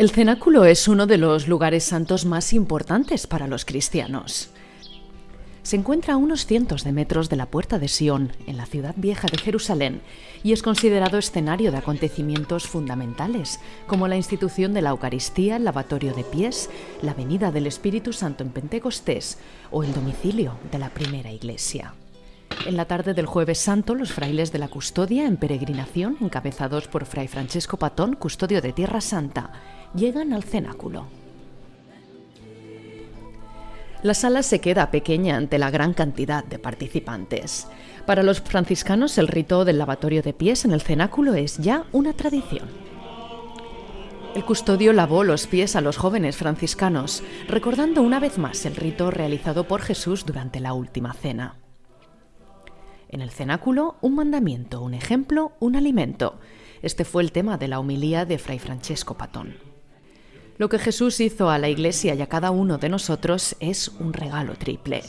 El cenáculo es uno de los lugares santos más importantes para los cristianos. Se encuentra a unos cientos de metros de la puerta de Sion, en la ciudad vieja de Jerusalén, y es considerado escenario de acontecimientos fundamentales, como la institución de la Eucaristía, el lavatorio de pies, la venida del Espíritu Santo en Pentecostés o el domicilio de la primera iglesia. En la tarde del jueves santo, los frailes de la custodia en peregrinación, encabezados por Fray Francesco Patón, custodio de Tierra Santa, llegan al cenáculo. La sala se queda pequeña ante la gran cantidad de participantes. Para los franciscanos el rito del lavatorio de pies en el cenáculo es ya una tradición. El custodio lavó los pies a los jóvenes franciscanos, recordando una vez más el rito realizado por Jesús durante la última cena. En el cenáculo, un mandamiento, un ejemplo, un alimento. Este fue el tema de la homilía de Fray Francesco Patón. Lo que Jesús hizo a la Iglesia y a cada uno de nosotros es un regalo triple.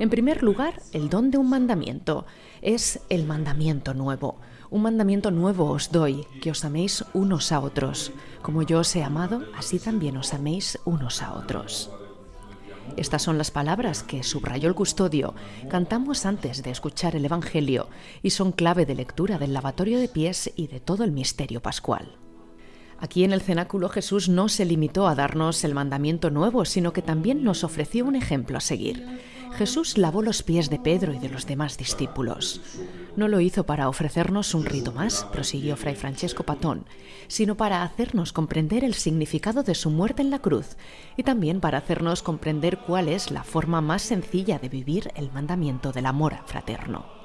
En primer lugar, el don de un mandamiento. Es el mandamiento nuevo. Un mandamiento nuevo os doy, que os améis unos a otros. Como yo os he amado, así también os améis unos a otros. Estas son las palabras que subrayó el custodio. Cantamos antes de escuchar el Evangelio y son clave de lectura del lavatorio de pies y de todo el misterio pascual. Aquí en el cenáculo Jesús no se limitó a darnos el mandamiento nuevo, sino que también nos ofreció un ejemplo a seguir. Jesús lavó los pies de Pedro y de los demás discípulos. No lo hizo para ofrecernos un rito más, prosiguió Fray Francesco Patón, sino para hacernos comprender el significado de su muerte en la cruz y también para hacernos comprender cuál es la forma más sencilla de vivir el mandamiento del amor fraterno.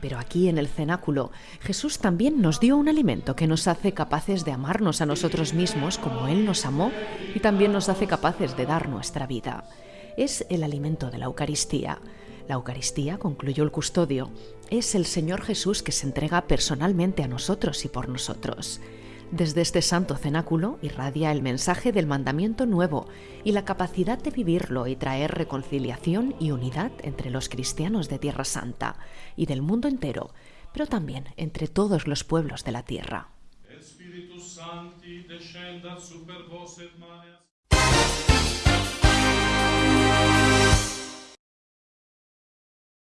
Pero aquí en el cenáculo, Jesús también nos dio un alimento que nos hace capaces de amarnos a nosotros mismos como Él nos amó y también nos hace capaces de dar nuestra vida es el alimento de la Eucaristía. La Eucaristía, concluyó el custodio, es el Señor Jesús que se entrega personalmente a nosotros y por nosotros. Desde este santo cenáculo irradia el mensaje del mandamiento nuevo y la capacidad de vivirlo y traer reconciliación y unidad entre los cristianos de Tierra Santa y del mundo entero, pero también entre todos los pueblos de la tierra.